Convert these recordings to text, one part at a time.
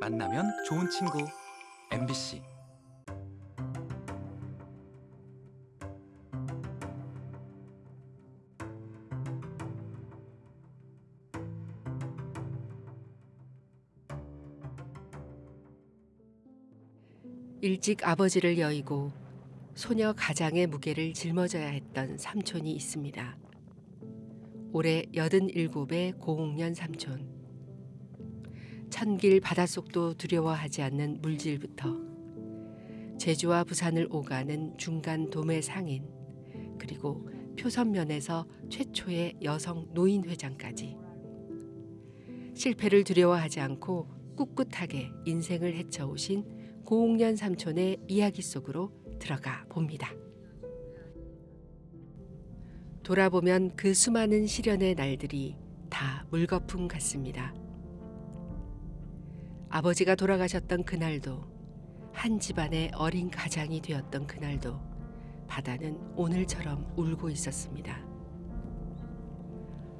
만나면 좋은 친구 MBC 일찍 아버지를 여의고 소녀 가장의 무게를 짊어져야 했던 삼촌이 있습니다. 올해 87의 고흥년 삼촌. 천길 바닷속도 두려워하지 않는 물질부터 제주와 부산을 오가는 중간 도매 상인 그리고 표선면에서 최초의 여성 노인 회장까지 실패를 두려워하지 않고 꿋꿋하게 인생을 헤쳐오신 고흥년 삼촌의 이야기 속으로 들어가 봅니다. 돌아보면 그 수많은 시련의 날들이 다 물거품 같습니다. 아버지가 돌아가셨던 그날도 한 집안의 어린 가장이 되었던 그날도 바다는 오늘처럼 울고 있었습니다.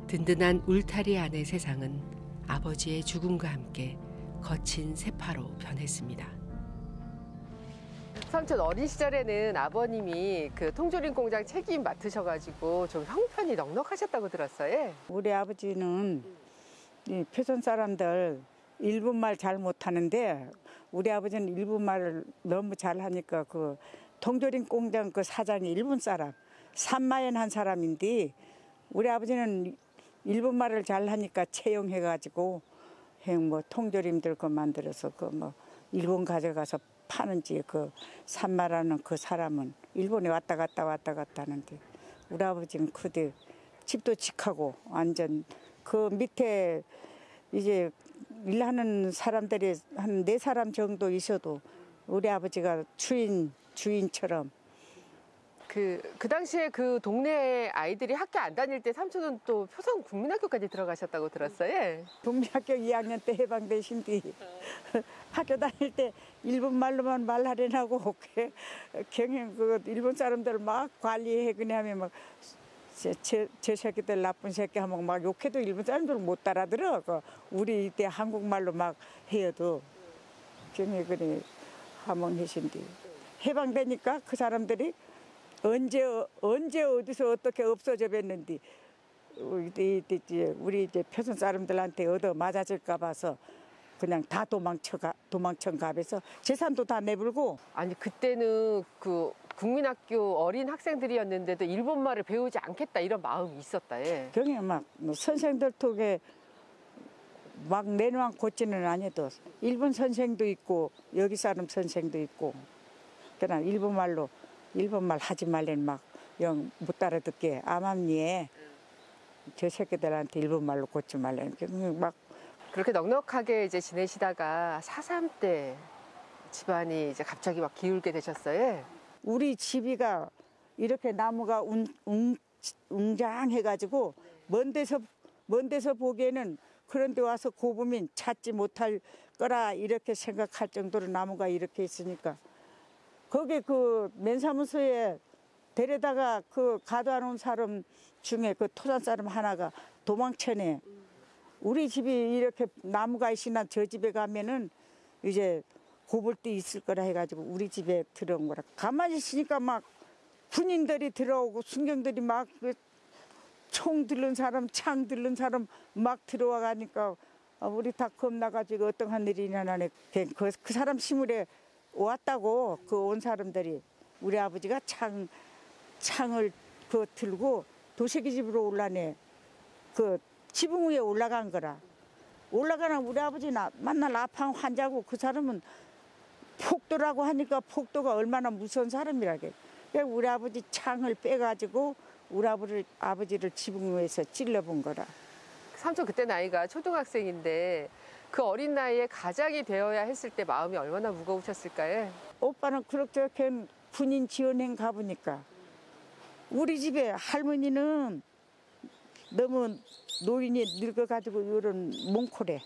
든든한 울타리 안의 세상은 아버지의 죽음과 함께 거친 세파로 변했습니다. 삼촌 어린 시절에는 아버님이 그 통조림 공장 책임 맡으셔가지고 좀 형편이 넉넉하셨다고 들었어요. 우리 아버지는 이 표선 사람들 일본말 잘 못하는데 우리 아버지는 일본말을 너무 잘하니까 그 통조림 공장 그 사장이 일본 사람 산마엔 한 사람인데 우리 아버지는 일본말을 잘하니까 채용해가지고 뭐 통조림들 그 만들어서 그 뭐 일본 가져가서 파는지 그 산마라는 그 사람은 일본에 왔다 갔다 왔다 갔다 하는데 우리 아버지는 그대 집도 직하고 완전 그 밑에 이제 일하는 사람들이 한 네 사람 정도 있어도 우리 아버지가 주인 주인처럼 그, 그 당시에 그 동네 아이들이 학교 안 다닐 때 삼촌은 또 표성 국민학교까지 들어가셨다고 들었어요. 동대학교 2학년 때 해방되신 뒤 학교 다닐 때 일본 말로만 말하려고 그 경영 그 일본 사람들 막 관리해 그냐면 막 제, 제, 제 새끼들 나쁜 새끼 하면 막 욕해도 일본 사람들 못 따라들어. 그 우리 이때 한국말로 막 해도. 경영 그래 하면 하신디. 해방되니까 그 사람들이 언제 언제 어디서 어떻게 없어져 뵀는데 우리 이제 우리 이제 표선 사람들한테 얻어 맞아질까 봐서 그냥 다 도망쳐 가 도망천 가면서 재산도 다 내불고. 아니 그때는 그 국민학교 어린 학생들이었는데도 일본말을 배우지 않겠다 이런 마음이 있었다. 예. 경에 막뭐 선생들 톡에 막 내놓은 고치는 아니도 일본 선생도 있고 여기 사람 선생도 있고 그냥 일본말로 일본말 하지 말래는 막 영 못 따라듣게 암암리에 저 새끼들한테 일본말로 고치 말래는 막 그렇게 넉넉하게 이제 지내시다가 사삼 때 집안이 이제 갑자기 막 기울게 되셨어요. 우리 집이가 이렇게 나무가 웅, 웅, 웅장해가지고 먼 데서 먼 데서 보기에는 그런데 와서 고부민 찾지 못할 거라 이렇게 생각할 정도로 나무가 이렇게 있으니까 거기 그 맨사무소에 데려다가 그 가둬 놓은 사람 중에 그 토산 사람 하나가 도망쳐내. 우리 집이 이렇게 나무가 있으나 저 집에 가면은 이제 고볼 데 있을 거라 해가지고 우리 집에 들어온 거라. 가만히 있으니까 막 군인들이 들어오고 순경들이 막 총 들른 사람, 창 들른 사람 막 들어와 가니까 아, 우리 다 겁나가지고 어떤 한 일이 일어나네. 그, 그 사람 시물에 왔다고 그 온 사람들이 우리 아버지가 창 창을 그 들고 도시기 집으로 올라네. 그 지붕 위에 올라간 거라. 올라가는 우리 아버지 나 만날 아팡 환자고 그 사람은 폭도라고 하니까 폭도가 얼마나 무서운 사람이라게. 그래서 우리 아버지 창을 빼가지고 우리 아버지를, 아버지를 지붕 위에서 찔러본 거라. 삼촌 그때 나이가 초등학생인데 그 어린 나이에 가장이 되어야 했을 때 마음이 얼마나 무거우셨을까요? 오빠는 그렇게 군인 지원행 가보니까 우리 집에 할머니는 너무 노인이 늙어가지고 이런 몽골에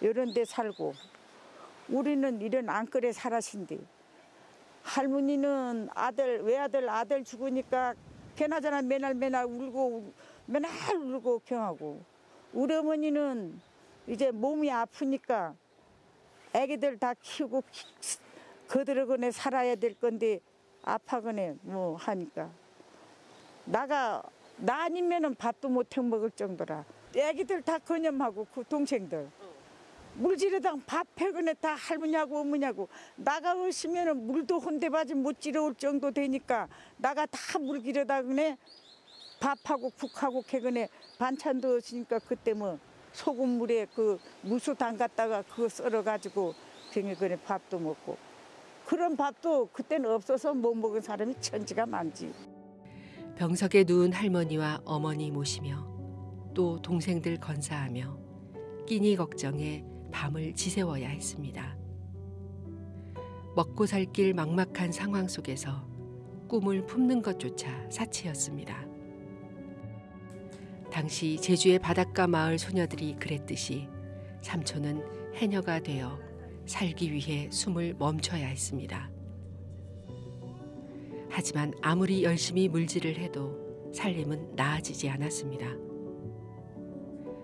이런 데 살고 우리는 이런 안끌에 살았신데 할머니는 아들 외아들 아들 죽으니까 걔나저나 맨날 맨날 울고 맨날 울고 경하고. 우리 어머니는 이제 몸이 아프니까 애기들 다 키우고 그들하고네 살아야 될 건데 아파거네 뭐 하니까. 나가 나 아니면은 밥도 못 해 먹을 정도라. 애기들 다 건염하고 그 동생들 물지르당 밥 해거네 다 할머니하고 어머니하고 나가 오시면은 물도 혼대바지 못 지러올 정도 되니까 나가 다 물 기르다 그네 밥하고 국하고 개그네 반찬도 없으니까 그때 뭐 소금물에 그 무수 담갔다가 그거 썰어가지고 그네 밥도 먹고 그런 밥도 그때는 없어서 못 먹은 사람이 천지가 많지. 병석에 누운 할머니와 어머니 모시며 또 동생들 건사하며 끼니 걱정에 밤을 지새워야 했습니다. 먹고 살 길 막막한 상황 속에서 꿈을 품는 것조차 사치였습니다. 당시 제주의 바닷가 마을 소녀들이 그랬듯이 삼촌은 해녀가 되어 살기 위해 숨을 멈춰야 했습니다. 하지만 아무리 열심히 물질을 해도 살림은 나아지지 않았습니다.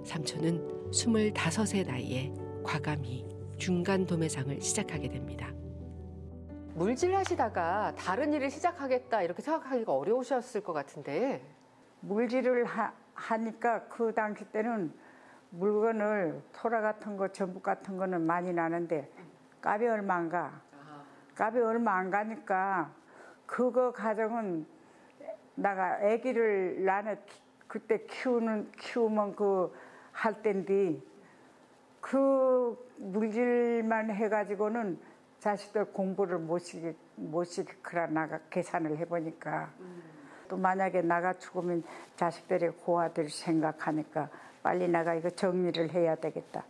삼촌은 스물다섯의 나이에 과감히 중간 도매상을 시작하게 됩니다. 물질 하시다가 다른 일을 시작하겠다 이렇게 생각하기가 어려우셨을 것 같은데 물질을 하, 하니까 그 당시 때는 물건을 토라 같은 거 전북 같은 거는 많이 나는데 값이 얼마 안 가. 값이 얼마 안 가니까 그거 가정은 나가 아기를 나는 키- 그때 키우는 키우면 그할 때인데 그 물질만 해가지고는 자식들 공부를 못 시키 못 시키라 나가 계산을 해보니까. 또 만약에 나가 죽으면 자식들이 고아들 생각하니까 빨리 나가 이거 정리를 해야 되겠다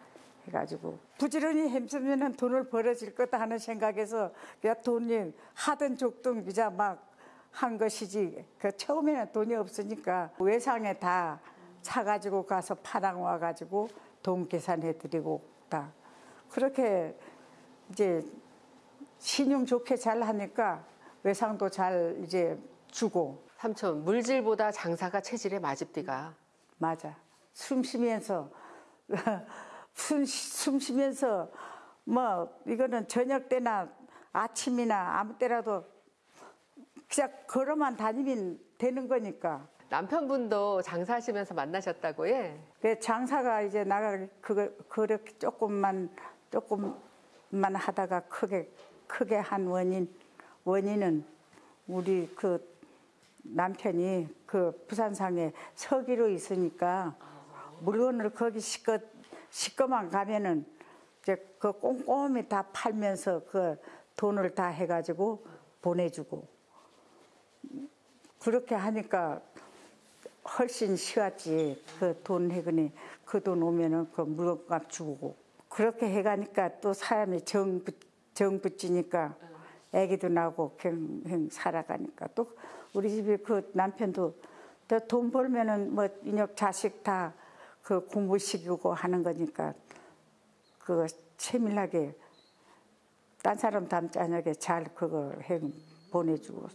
해가지고. 부지런히 힘쓰면 돈을 벌어질 거다 하는 생각에서 그냥 돈이 하든 족든 그자 막한 것이지. 그 처음에는 돈이 없으니까 외상에 다 사 가지고 가서 파랑 와 가지고 돈 계산해 드리고 다 그렇게 이제 신용 좋게 잘 하니까 외상도 잘 이제 주고 삼촌 물질보다 장사가 체질의 마집디가 맞아. 숨 쉬면서 숨, 쉬- 숨 쉬면서 뭐 이거는 저녁 때나 아침이나 아무 때라도 그냥 걸어만 다니면 되는 거니까. 남편분도 장사하시면서 만나셨다고 해. 그 장사가 이제 나가 그거 그렇게 조금만 조금만 하다가 크게 크게 한 원인 원인은 우리 그 남편이 그 부산상에 서기로 있으니까 물건을 거기 시꺼 시꺼만 가면은 이제 그 꼼꼼히 다 팔면서 그 돈을 다 해가지고 보내주고 그렇게 하니까 훨씬 쉬웠지. 그 돈 해거니 그 돈 오면은 그 물건값 주고. 그렇게 해가니까 또 사람이 정, 붙- 정 붙이니까 애기도 나고 그냥 살아가니까. 또 우리 집에 그 남편도 또돈 벌면은 뭐 인혁 자식 다 그 공부 시키고 하는 거니까 그 세밀하게 딴 사람 담자녁에 잘 그거 해 보내주고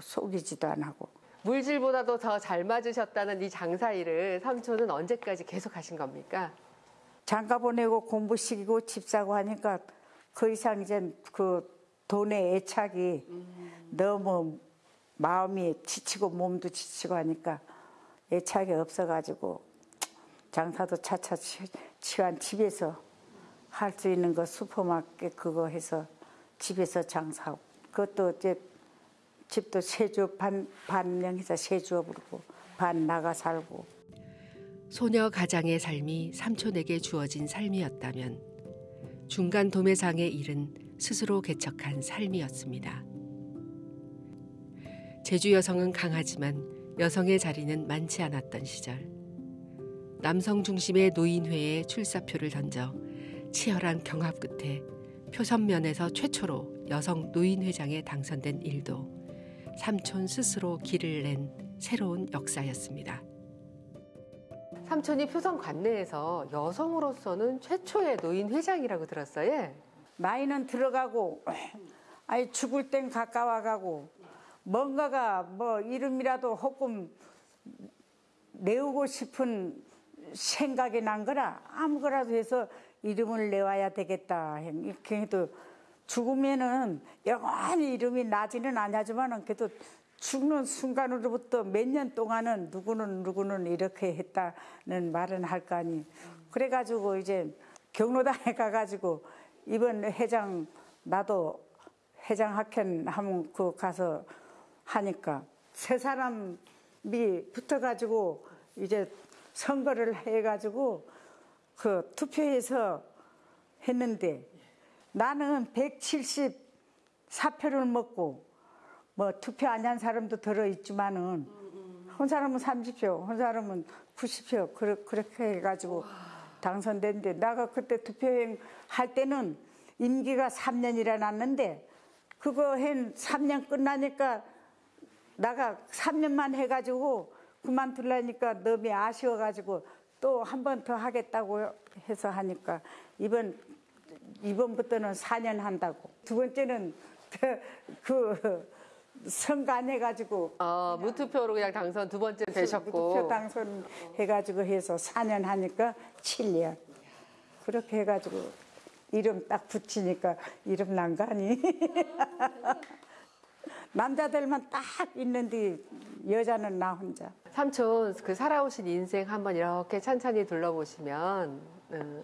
속이지도 안 하고 물질보다도 더 잘 맞으셨다는 이 장사 일을 삼촌은 언제까지 계속 하신 겁니까? 장가 보내고 공부 시키고 집 사고 하니까 그 이상 이제 그 돈의 애착이 너무 마음이 지치고 몸도 지치고 하니까 애착이 없어가지고 장사도 차차 치- 치안 집에서 할 수 있는 거 슈퍼마켓 그거 해서 집에서 장사하고 그것도 이제 집도 세주 반 반명 해서 세주업으로 반 나가 살고 소녀 가장의 삶이 삼촌에게 주어진 삶이었다면 중간 도매상의 일은 스스로 개척한 삶이었습니다. 제주 여성은 강하지만 여성의 자리는 많지 않았던 시절 남성 중심의 노인회에 출사표를 던져 치열한 경합 끝에 표선면에서 최초로 여성 노인회장에 당선된 일도 삼촌 스스로 길을 낸 새로운 역사였습니다. 삼촌이 표선 관내에서 여성으로서는 최초의 노인 회장이라고 들었어요. 나이는 들어가고 아니 죽을 땐 가까워가고 뭔가가 뭐 이름이라도 조금 내우고 싶은 생각이 난 거라 아무거라도 해서 이름을 내와야 되겠다 이렇게 해도 죽으면은 영원히 이름이 나지는 않냐지만은 그래도 죽는 순간으로부터 몇 년 동안은 누구는 누구는 이렇게 했다는 말은 할 거 아니 그래가지고 이제 경로당에 가가지고 이번 회장 나도 회장 학연 하면 그 가서 하니까 세 사람이 붙어가지고 이제 선거를 해가지고 그 투표해서 했는데 나는 174표를 먹고 뭐 투표 안 한 사람도 들어 있지만은 한 사람은 30표, 한 사람은 90표 그렇- 그렇게 해가지고 당선됐는데 나가 그때 투표행 할 때는 임기가 3년이라 났는데 그거 한 3년 끝나니까 나가 3년만 해가지고 그만둘라니까 너무 아쉬워가지고 또 한 번 더 하겠다고 해서 하니까 이번 이번부터는 4년 한다고 두 번째는 그 선거 안 해가지고 어, 무투표로 그냥 당선 두 번째 되셨고. 투표 당선 해가지고 해서 4년 하니까 7년 그렇게 해가지고 이름 딱 붙이니까 이름 난 거 아니? 남자들만 딱 있는데 여자는 나 혼자. 삼촌 그 살아오신 인생 한번 이렇게 찬찬히 둘러보시면 음,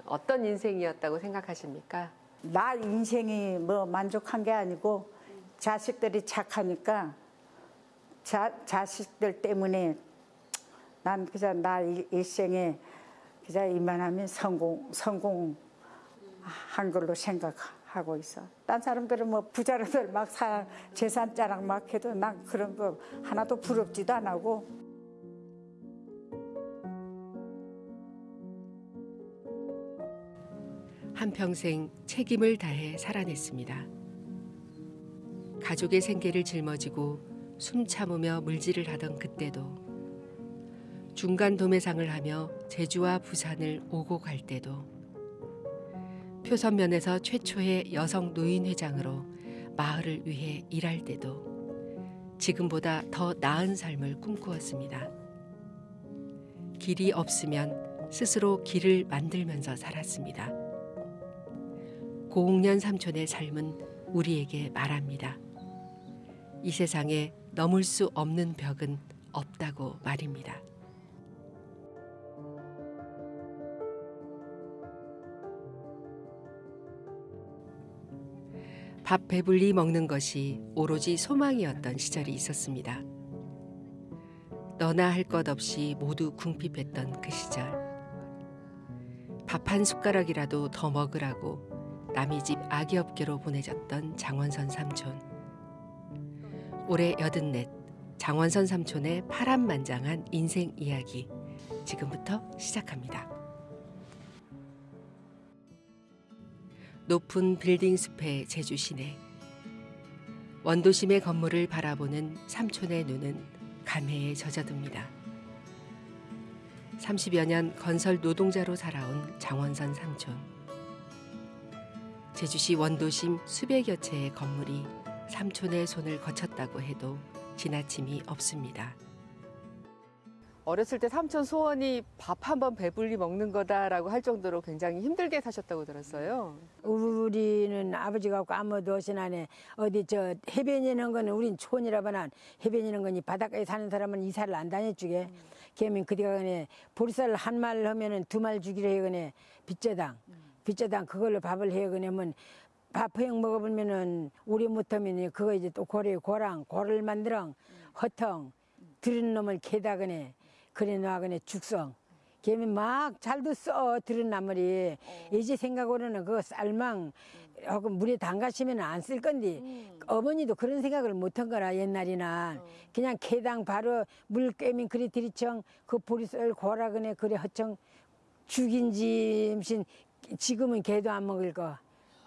어떤 인생이었다고 생각하십니까? 나 인생이 뭐 만족한 게 아니고 자식들이 착하니까 자, 자식들 때문에 난 그냥 나 일- 일생에 그냥 이만하면 성공 성공한 걸로 생각하고 있어. 딴 사람들은 뭐 부자로들 막 사, 재산 자랑 막 해도 난 그런 거 하나도 부럽지도 안 하고 한평생 책임을 다해 살아냈습니다. 가족의 생계를 짊어지고 숨 참으며 물질을 하던 그때도 중간 도매상을 하며 제주와 부산을 오고 갈 때도 표선면에서 최초의 여성 노인 회장으로 마을을 위해 일할 때도 지금보다 더 나은 삶을 꿈꾸었습니다. 길이 없으면 스스로 길을 만들면서 살았습니다. 고흥년 삼촌의 삶은 우리에게 말합니다. 이 세상에 넘을 수 없는 벽은 없다고 말입니다. 밥 배불리 먹는 것이 오로지 소망이었던 시절이 있었습니다. 너나 할 것 없이 모두 궁핍했던 그 시절. 밥 한 숟가락이라도 더 먹으라고 남의 집 아기 업계로 보내졌던 장원선 삼촌. 올해 여든넷 장원선 삼촌의 파란만장한 인생 이야기 지금부터 시작합니다. 높은 빌딩 숲의 제주 시내 원도심의 건물을 바라보는 삼촌의 눈은 감회에 젖어듭니다. 30여 년 건설 노동자로 살아온 장원선 삼촌. 제주시 원도심 수백여 채의 건물이 삼촌의 손을 거쳤다고 해도 지나침이 없습니다. 어렸을 때 삼촌 소원이 밥 한 번 배불리 먹는 거다라고 할 정도로 굉장히 힘들게 사셨다고 들었어요. 우리는 아버지 갖고 아무도 나네 어디 저 해변이는 거는 우린 촌이라봐난 해변이는 거니 바닷가에 사는 사람은 이사를 안 다녀주게 걔면 그디가 그네 보리쌀 한 말 하면은 두 말 주기로 해 그네 빚저당 빚저당 그걸로 밥을 해 그네면 밥 허영 먹어보면은 오래 못하면 그거 이제 또 고래 고랑 고를 만들어 허텅 들은 놈을 캐다 그네 그래 놔 그네 죽성. 걔는 막 잘도 써 들은 나물이. 이제 생각으로는 그 쌀망 하고 물에 담가시면 안 쓸 건데 어머니도 그런 생각을 못한 거라 옛날이나. 그냥 개당 바로 물 꿰면 그래 들이청 그 보리쌀 고라 그네 그래 허청 죽인지 무슨 지금은 개도 안 먹을 거.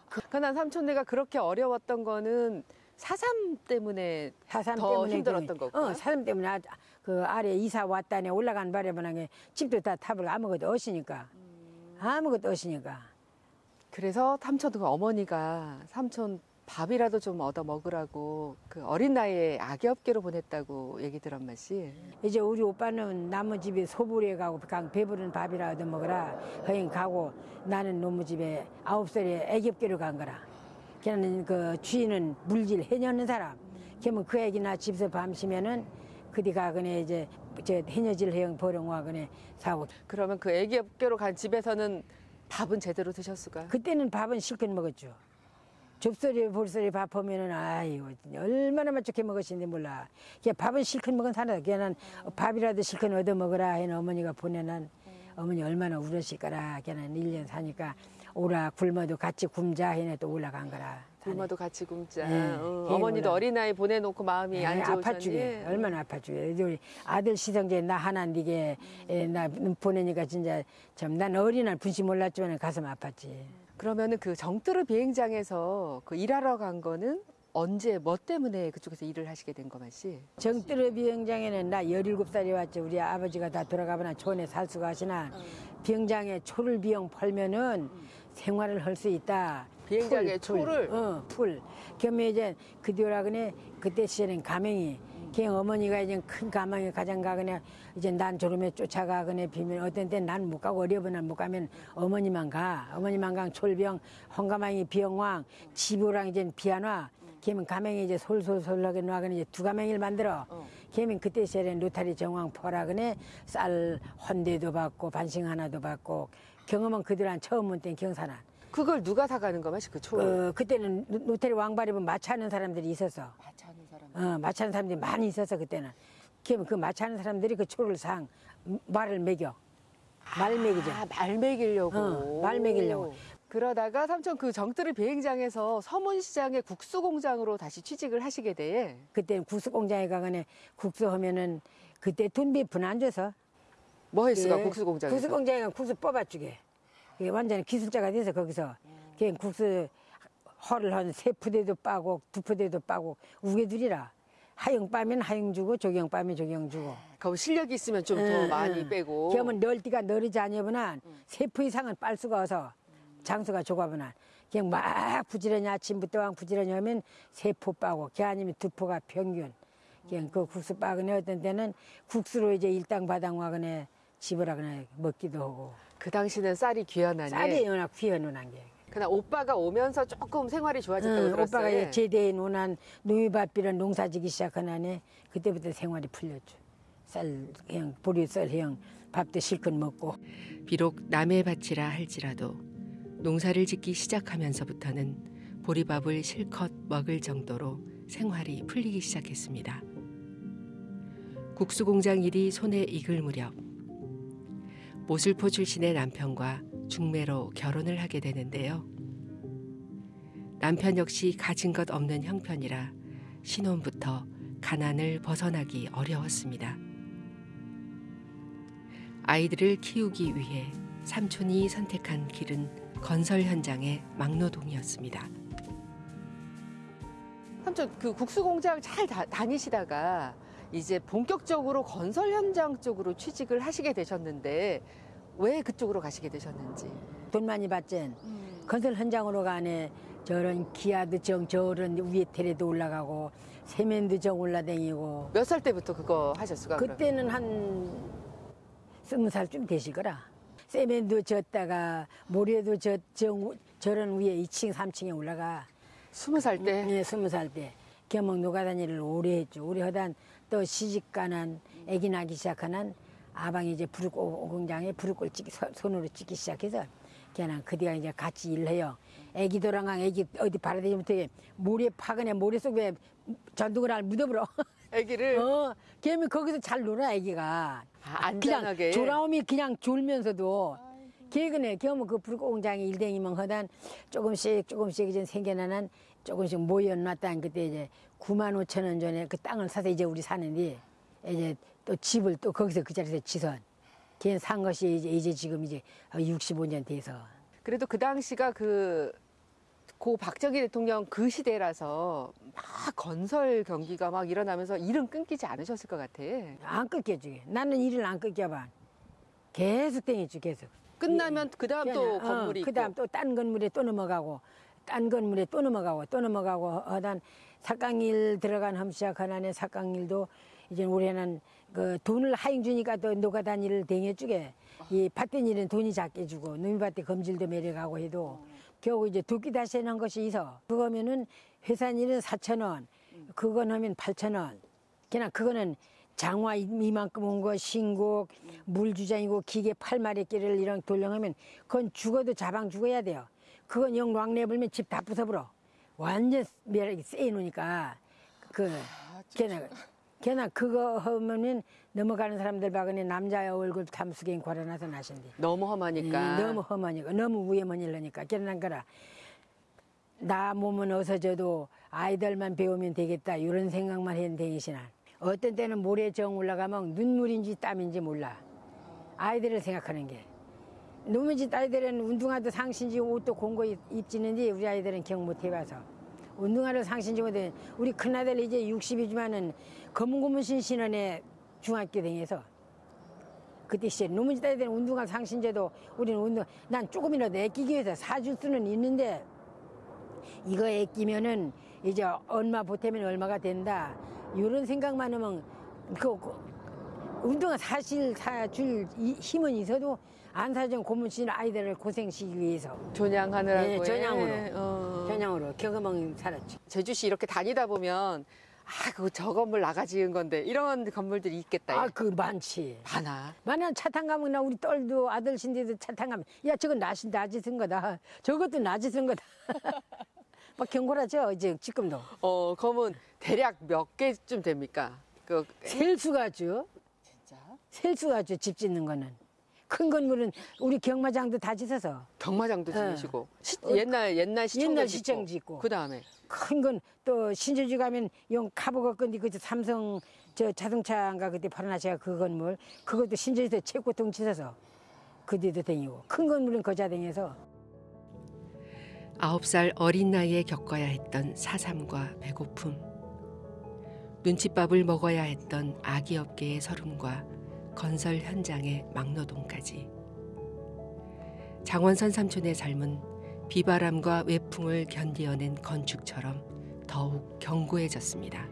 그러나 삼촌네가 그렇게 어려웠던 거는 사삼 때문에 사삼 더 때문에 힘들었던 그- 거구나. 어, 사삼 때문에 아, 그 아래 이사 왔다네 올라간 바람에 집도 다 탑을 아무것도 없으니까. 아무것도 없으니까. 그래서 삼촌 그 어머니가 삼촌 밥이라도 좀 얻어 먹으라고 그 어린 나이에 아기 업계로 보냈다고 얘기 들은 맛이. 이제 우리 오빠는 나무 집에 소불에 가고 그냥 배부른 밥이라 얻어 먹어라 허행 가고 나는 노무 집에 아홉 살에 애기업계로 간 거라 걔는 그 주인은 물질 해녀는 사람 걔면 그 애기나 집에서 밤시면은 그디가 그네 이제 저 해녀질 해영 보령와 그네 사고 그러면 그 아기업계로 간 집에서는 밥은 제대로 드셨을까? 그때는 밥은 실컷 먹었죠. 좁소리 볼소리 밥 보면은 아이고 얼마나 맛좋게 먹었는지 몰라. 걔 밥은 실컷 먹은 사람. 걔는 밥이라도 실컷 얻어 먹으라 해는 어머니가 보내는 어머니 얼마나 울었을까라. 걔는 일 년 사니까 오라 굶어도 같이 굶자 해네 또 올라간 거라. 굶어도 같이 굶자. 네, 어, 걔 어머니도 몰라. 어린아이 보내놓고 마음이 안 좋으셨니? 아팠주게 얼마나 이제 우리 아들 시성제 나 하나 니게 에, 나 보내니까 진짜 참 난 어린날 분시 몰랐지만 가슴 아팠지. 그러면은 그 정뜨르 비행장에서 그 일하러 간 거는 언제 뭐 때문에 그쪽에서 일을 하시게 된거 맛이? 정뜨르 비행장에는 나 17살이 왔지. 우리 아버지가 다 돌아가거나 촌에 살 수가 하시나 비행장에 초를 비용 팔면은 생활을 할 수 있다. 비행장에 초를? 어, 풀. 겸해 이제 그 뒤라 그네 그때 시절엔 가맹이. 그냥 어머니가 이제 큰 가망에 가장 가거나 이제 난 졸음에 쫓아가거나 비면 어떤 때 난 못 가고 어려우면 못 가면 어머니만 가. 어머니만 가 철병, 홍가망이 비영왕, 지부랑 이제 비안와. 걔면 가맹이 이제 솔솔솔하게 놔가는 이제 두 가맹이를 만들어. 어. 걔면 그때 시절엔 로타리 정왕 포라그네 쌀 헌대도 받고 반싱 하나도 받고 경험은 그들 한 처음 온땐 경산한. 그걸 누가 사가는 거 맛이 그 초를? 어, 그때는 로- 로테리 왕발입은 마차하는 사람들이 있었어. 마차하는 사람. 어, 마차하는 사람들이 많이 있었어 그때는. 그 마차하는 사람들이 그 초를 상 말을 먹여. 말 먹이죠. 아, 말 먹이려고. 어, 말 먹이려고. 그러다가 삼촌 그 정뜨르 비행장에서 서문시장의 국수 공장으로 다시 취직을 하시게 돼. 그때 국수 공장에 가거네 국수 하면은 그때 돈비 분안 줘서 뭐 했을까 예. 국수 공장에서? 국수 공장에 가면 국수 뽑아주게. 그게 완전 기술자가 돼서 거기서 그냥 국수 허를 한 세 푸대도 빠고 두 푸대도 빠고 우개들이라 하영 빠면 하영 주고 조경 빠면 조경 주고. 그럼 실력이 있으면 좀 더 응, 많이 응. 빼고. 그러면 널띠가 너르지 아니면 세포 이상은 빨 수가 없어. 장수가 좁아보나. 그냥 막 부지런히 아침부터 왕 부지런히 하면 세포 빠고, 걔 아니면 두 포가 평균. 그냥 그 국수 빠거네 어떤 때는 국수로 이제 일당 바당 와거네 집을 하거나 먹기도 하고. 그 당시는 쌀이 귀하나니. 쌀이 워낙 귀여놓은 게. 그냥 오빠가 오면서 조금 생활이 좋아졌다고 응, 들었어요. 오빠가 이제 제대해 놓은 농이밭비를 농사지기 시작하나네 그때부터 생활이 풀렸죠. 쌀 그냥 보리 쌀 그냥 밥도 실컷 먹고. 비록 남의 밭이라 할지라도 농사를 짓기 시작하면서부터는 보리밥을 실컷 먹을 정도로 생활이 풀리기 시작했습니다. 국수공장 일이 손에 익을 무렵 모슬포 출신의 남편과 중매로 결혼을 하게 되는데요. 남편 역시 가진 것 없는 형편이라 신혼부터 가난을 벗어나기 어려웠습니다. 아이들을 키우기 위해 삼촌이 선택한 길은 건설 현장의 막노동이었습니다. 삼촌 그 국수 공장 잘 다, 다니시다가 이제 본격적으로 건설 현장 쪽으로 취직을 하시게 되셨는데 왜 그쪽으로 가시게 되셨는지. 돈 많이 받지. 건설 현장으로 가네 저런 기아도 정 저런 위에 테레도 올라가고 세면도 정 올라다니고 몇 살 때부터 그거 하셨을까? 그때는 한 스무 살쯤 되실 거라. 세면도 졌다가 모래도 저, 저, 저런 위에 2층, 3층에 올라가. 스무 살 때. 네, 스무 살 때. 겸목 노가다니를 오래 했죠. 오래 하단 또 시집가난 애기 나기 시작하는 아방이 이제 부르 공장에 부르골 찍기 서- 손으로 찍기 시작해서 걔는 그디가 이제 같이 일해요. 애기 도랑강 애기 어디 바라대지부터 모래 파거나 모래 속에 전등을 알 묻어버려. 아기를 어, 걔면 거기서 잘 놀아 애기가. 아, 안전하게. 그냥 조라움이 그냥 졸면서도 걔그네 걔면 그 불공장에 일댕이면 하단 조금씩 조금씩 이제 생겨나는 조금씩 모여놨다 그때 이제 9만 5천 원 전에 그 땅을 사서 이제 우리 사는데 이제 또 집을 또 거기서 그 자리에서 지선. 걔는 산 것이 이제, 이제 지금 이제 65년 돼서. 그래도 그 당시가 그, 고 박정희 대통령 그 시대라서 막 건설 경기가 막 일어나면서 일은 끊기지 않으셨을 것 같아. 안 끊겨주게 나는 일을 안 끊겨봐. 계속 땡이지 계속. 끝나면 그 다음 또 어, 건물이 있고. 그다음 또 딴 건물에 또 넘어가고 딴 건물에 또 넘어가고 또 넘어가고 하단 삭강일 들어간 험시작 하나에 삭강일도 이제 올해는 그 돈을 하잉 주니까 또 노가단 일을 댕해 주게. 이 밭된 일은 돈이 작게 주고 누미밭에 검질도 매려가고 해도 겨우 이제 두끼 다시 해놓은 것이 있어. 그거면은 회사 일은 4천 원 그건 하면 8천 원. 그냥 그거는 장화 이만큼 온 거 신곡 물주장이고 기계 팔마리 끼를 이런 돌령하면 그건 죽어도 자방 죽어야 돼요. 그건 영 왕래불면 집 다 부숴버려 완전 매력이 세 놓으니까 그 걔네 걔나 그거 하면은 넘어가는 사람들 봐그니 남자의 얼굴 탐수갱 걸어놔서 나신대. 너무 험하니까. 예, 너무 험하니까. 너무 위험한 일러니까. 걔는 거라. 나 몸은 어서져도 아이들만 배우면 되겠다. 이런 생각만 했는 되시나 어떤 때는 모래 정 올라가면 눈물인지 땀인지 몰라. 아이들을 생각하는 게 누무지 아이들은 운동화도 상신지 옷도 공고 입- 입지는데 우리 아이들은 경못 해봐서. 운동화를 상신지 못해. 우리 큰아들 이제 60이지만은 검은고문 신신원에 중학교 다녀서 그때 시절 누무지 아이들은 운동화 상신제도 우리는 운동 난 조금이라도 애끼기 위해서 사줄 수는 있는데 이거 애끼면은 이제 얼마 보태면 얼마가 된다. 이런 생각만 하면 그, 그 운동화 사실 사줄 이- 힘은 있어도 안 사준 고문신 아이들을 고생시키기 위해서 전향하느라고. 예, 전향으로. 어. 전형으로 경험은 살았죠. 제주시 이렇게 다니다 보면 아, 그거 저 건물 나가 지은 건데 이런 건물들이 있겠다. 아 그 많지. 많아. 만약 차탄 가면 나 우리 딸도 아들 신데도 차탄 가면 야 저건 나시 나지 쓴 거다. 저것도 나지 쓴 거다. 막 경고라죠 이제 지금도 어, 그러면 대략 몇 개쯤 됩니까? 그 셀 수가 죠 진짜 셀 수가 죠 집 짓는 거는 큰 건물은 우리 경마장도 다 짓어서. 경마장도 예. 지으시고. 시- 옛날 옛날 시청 옛날 시청 짓고. 그 다음에. 큰 건 또 신주지 가면 용 카보가 건데 그 삼성 저 자동차인가 그때 팔아나시가 그 건물. 그것도 신주지에서 채고통 치서서 그 뒤도 댕기고. 큰 건물은 거자 댕겨서. 아홉 살 어린 나이에 겪어야 했던 사삼과 배고픔, 눈칫밥을 먹어야 했던 아기 업계의 서름과 건설 현장의 막노동까지. 장원선 삼촌의 삶은 비바람과 외풍을 견디어낸 건축처럼 더욱 견고해졌습니다.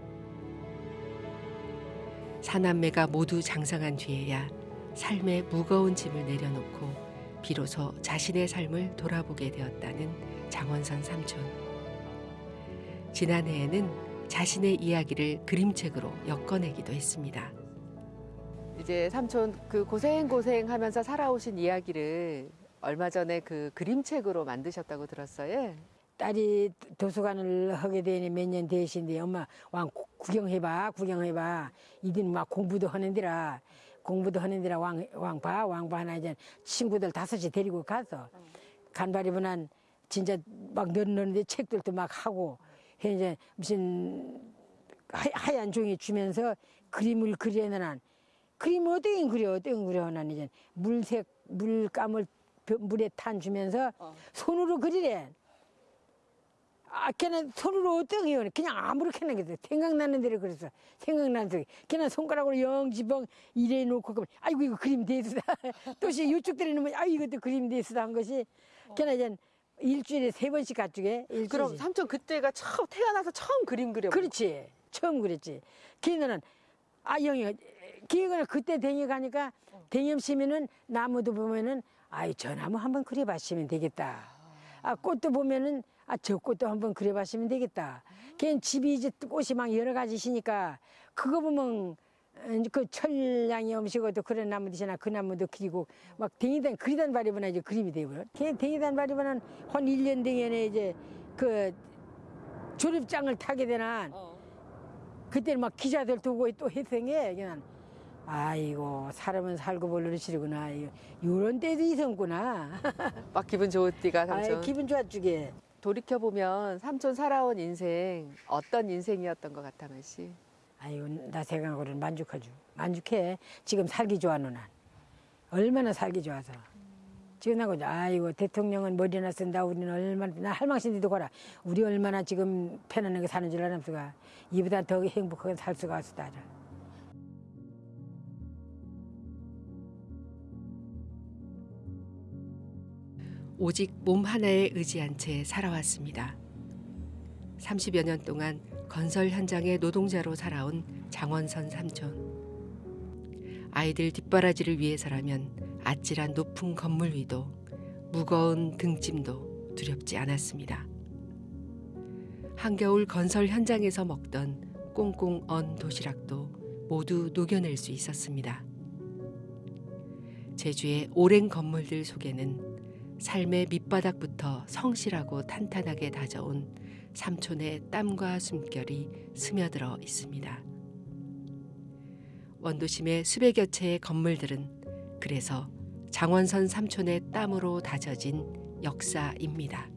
사남매가 모두 장성한 뒤에야 삶의 무거운 짐을 내려놓고 비로소 자신의 삶을 돌아보게 되었다는 장원선 삼촌. 지난해에는 자신의 이야기를 그림책으로 엮어내기도 했습니다. 이제 삼촌 그 고생 고생 하면서 살아오신 이야기를 얼마 전에 그 그림책으로 만드셨다고 들었어요. 딸이 도서관을 하게 되니 몇 년 되신데 엄마 왕 구- 구경해봐 구경해봐 이들 막 공부도 하는데라 공부도 하는데라 왕 왕봐 왕봐 하나 이제 친구들 다섯이 데리고 가서 간발이분한 진짜 막 넣는데 책들도 막 하고 해 이제 무슨 하, 하얀 종이 주면서 그림을 그려내는 그림을 어떻게 그려 어떻게 그려 난 이제 물색 물감을 벼- 물에 탄 주면서 손으로 그리래. 아, 걔는 손으로 어떻게 해요? 그냥 아무렇게나 그랬어. 생각나는 대로 그랬어. 생각나는 대로. 걔는 손가락으로 영지벙 이래 놓고, 그러면 아이고, 이거 그림 대수다. 또시 이쪽 놓으면, 아이 이것도 그림 대수다 한 것이. 걔는 이제 일주일에 세 번씩 가쪽에. 일주일에. 그럼 삼촌 그때가 처음 태어나서 처음 그림 그려. 그렇지. 처음 그랬지. 걔는 아 영이 기획을 그때 댕이 가니까 댕염 심면은 나무도 보면은 아이 저 나무 한번 그려봤으면 되겠다. 아 꽃도 보면은 아 저 꽃도 한번 그려봤으면 되겠다. 걔는 집이 이제 꽃이 막 여러 가지시니까 그거 보면 어, 그 철량이 음식어도 그런 나무들이나 그 나무도 그리고 막 댕이단 그리단 바리보나 이제 그림이 되고요. 걔 댕이단 바리보는 한 1년 댕이에 이제 그 조립장을 타게 되나 그때는 막 기자들 두고 또 회생해 그냥 아이고 사람은 살고 볼일을 치르구나. 이런 때도 있었구나. 막 기분 좋을 때가 삼촌. 아이, 기분 좋아주게. 돌이켜 보면 삼촌 살아온 인생 어떤 인생이었던 것 같아 말씨. 아이고 나 생각으로는 만족하죠. 만족해. 지금 살기 좋아 누난. 얼마나 살기 좋아서. 지금 나고 아이고 대통령은 머리나 쓴다. 우리는 얼마나 나 할망신디도 거라. 우리 얼마나 지금 편안하게 사는 줄 아는 수가 이보다 더 행복하게 살 수가 없었다 오직 몸 하나에 의지한 채 살아왔습니다. 30여 년 동안 건설 현장의 노동자로 살아온 장원선 삼촌. 아이들 뒷바라지를 위해서라면 아찔한 높은 건물 위도 무거운 등짐도 두렵지 않았습니다. 한겨울 건설 현장에서 먹던 꽁꽁 언 도시락도 모두 녹여낼 수 있었습니다. 제주의 오랜 건물들 속에는 삶의 밑바닥부터 성실하고 탄탄하게 다져온 삼촌의 땀과 숨결이 스며들어 있습니다. 원도심의 수백여 채의 건물들은 그래서 장원선 삼촌의 땀으로 다져진 역사입니다.